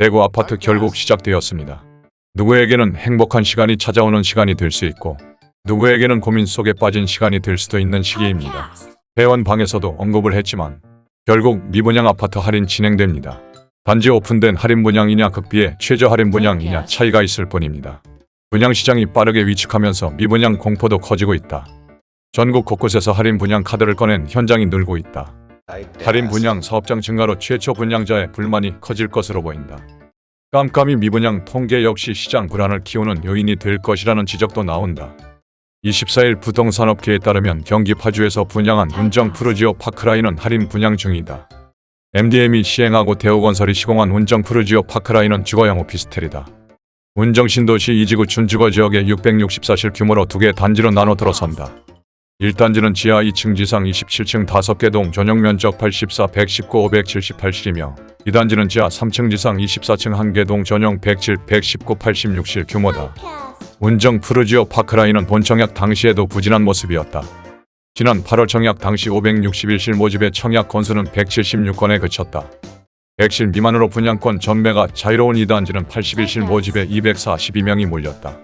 대구 아파트 결국 시작되었습니다. 누구에게는 행복한 시간이 찾아오는 시간이 될 수 있고 누구에게는 고민 속에 빠진 시간이 될 수도 있는 시기입니다. 회원 방에서도 언급을 했지만 결국 미분양 아파트 할인 진행됩니다. 단지 오픈된 할인 분양이냐 극비의 최저 할인 분양이냐 차이가 있을 뿐입니다. 분양 시장이 빠르게 위축하면서 미분양 공포도 커지고 있다. 전국 곳곳에서 할인 분양 카드를 꺼낸 현장이 늘고 있다. 할인 분양 사업장 증가로 최초 분양자의 불만이 커질 것으로 보인다. 깜깜이 미분양 통계 역시 시장 불안을 키우는 요인이 될 것이라는 지적도 나온다. 24일 부동산업계에 따르면 경기 파주에서 분양한 운정 푸르지오 파크라인은 할인 분양 중이다. MDM이 시행하고 대우건설이 시공한 운정 푸르지오 파크라인은 주거형 오피스텔이다. 운정 신도시 이지구 준주거 지역에 664실 규모로 두 개 단지로 나눠 들어선다. 1단지는 지하 2층 지상 27층 5개 동 전용 면적 84, 119, 578실이며 2단지는 지하 3층 지상 24층 1개 동 전용 107, 119, 86실 규모다. 운정 푸르지오 파크라인은 본 청약 당시에도 부진한 모습이었다. 지난 8월 청약 당시 561실 모집의 청약 건수는 176건에 그쳤다. 100실 미만으로 분양권 전매가 자유로운 2단지는 81실 모집에 242명이 몰렸다.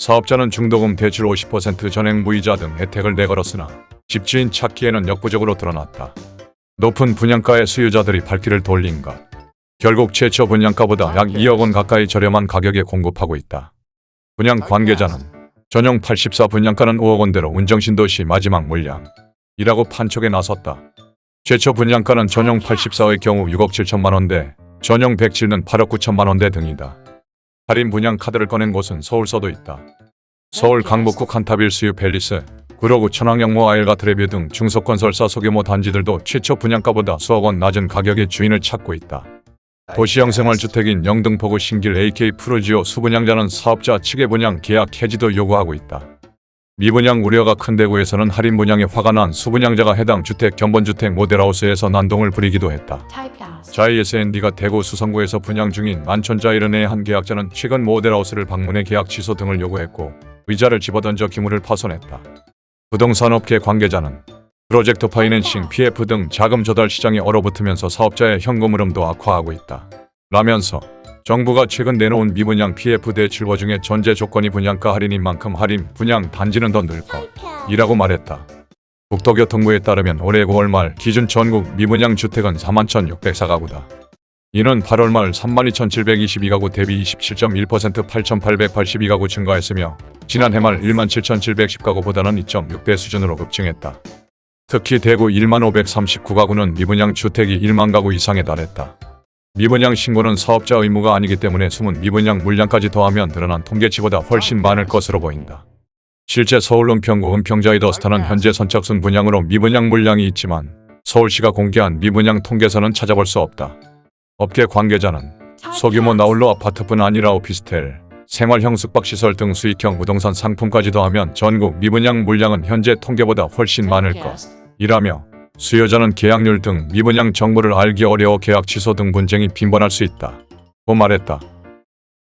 사업자는 중도금 대출 50% 전액 무이자 등 혜택을 내걸었으나 집주인 찾기에는 역부족으로 드러났다. 높은 분양가의 수요자들이 발길을 돌린 것. 결국 최초 분양가보다 약 2억 원 가까이 저렴한 가격에 공급하고 있다. 분양 관계자는 전용 84 분양가는 5억 원대로 운정신도시 마지막 물량이라고 판촉에 나섰다. 최초 분양가는 전용 84의 경우 6억 7천만 원대, 전용 107는 8억 9천만 원대 등이다. 할인 분양 카드를 꺼낸 곳은 서울서도 있다. 서울 강북구 칸타빌 수유 팰리스, 구로구 천왕역 모아엘가 트레뷰 등 중소건설사 소규모 단지들도 최초 분양가보다 수억 원 낮은 가격에 주인을 찾고 있다. 도시형 생활주택인 영등포구 신길 AK 푸르지오 수분양자는 사업자 측의 분양 계약 해지도 요구하고 있다. 미분양 우려가 큰 대구에서는 할인 분양에 화가 난 수분양자가 해당 주택 견본주택 모델하우스에서 난동을 부리기도 했다. 자이SND가 대구 수성구에서 분양 중인 만천자이른의 한 계약자는 최근 모델하우스를 방문해 계약 취소 등을 요구했고 의자를 집어던져 기물을 파손했다. 부동산업계 관계자는 프로젝트 파이낸싱, PF 등 자금 조달 시장에 얼어붙으면서 사업자의 현금 흐름도 악화하고 있다. 라면서 정부가 최근 내놓은 미분양 PF 대출보 중에 전제 조건이 분양가 할인인 만큼 할인 분양 단지는 더 늘 것이라고 말했다. 국토교통부에 따르면 올해 9월 말 기준 전국 미분양 주택은 41,604가구다. 이는 8월 말 32,722가구 대비 27.1% 8,882가구 증가했으며 지난해 말 17,710가구보다는 2.6배 수준으로 급증했다. 특히 대구 1만 539가구는 미분양 주택이 1만 가구 이상에 달했다. 미분양 신고는 사업자 의무가 아니기 때문에 숨은 미분양 물량까지 더하면 드러난 통계치보다 훨씬 많을 것으로 보인다. 실제 서울 은평구 은평자이더스타는 현재 선착순 분양으로 미분양 물량이 있지만 서울시가 공개한 미분양 통계서는 찾아볼 수 없다. 업계 관계자는 소규모 나홀로 아파트뿐 아니라 오피스텔, 생활형 숙박시설 등 수익형 부동산 상품까지 더하면 전국 미분양 물량은 현재 통계보다 훨씬 많을 것. 이라며 수요자는 계약률 등 미분양 정보를 알기 어려워 계약 취소 등 분쟁이 빈번할 수 있다. 고 말했다.